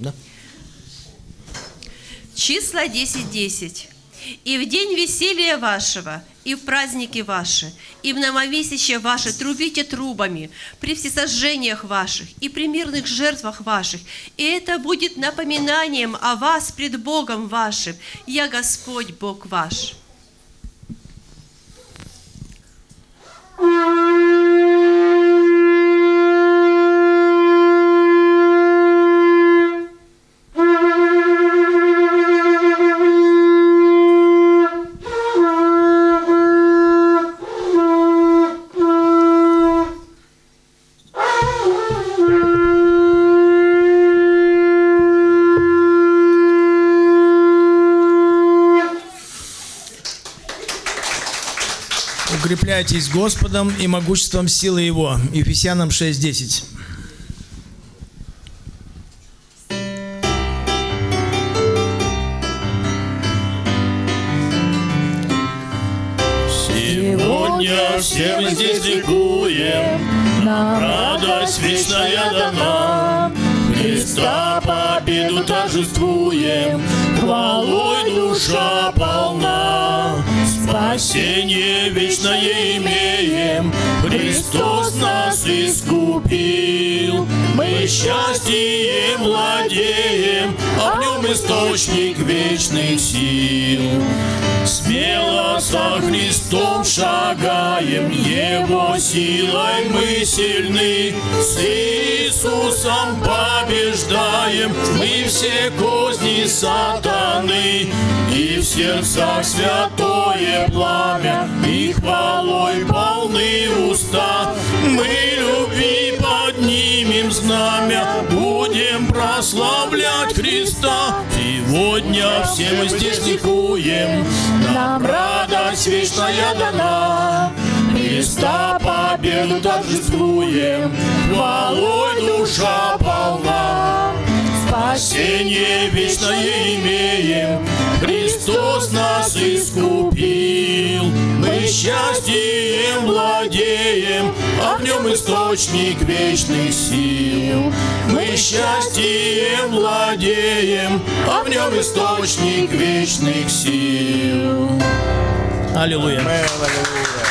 Да? Числа 10.10. «И в день веселья вашего, и в праздники ваши, и в новомесячье ваше трубите трубами, при всесожжениях ваших, и при мирных жертвах ваших, и это будет напоминанием о вас пред Богом вашим. Я Господь Бог ваш». Укрепляйтесь Господом и могуществом силы Его. Ефесянам 6.10. Сегодня все мы здесь ликуем, нам радость вечная дана. Христа победу торжествуем, хвалой душа полна. Спасение вечное имеем, Христос нас искупил. Мы счастьем владеем, а в источник вечных сил. Смело со Христом шагаем, Его силой мы сильны. С Иисусом побеждаем, мы все козни сатаны. И в сердцах святое пламя, Сегодня все мы здесь ликуем, нам радость вечная дана. Христа победу торжествуем, хвалой душа полна. Спасение вечное имеем, Христос нас искупил. Мы счастьем владеем, а в нем источник вечных сил. Мы счастьем владеем, а в нем источник вечных сил. Аллилуйя. Аллилуйя.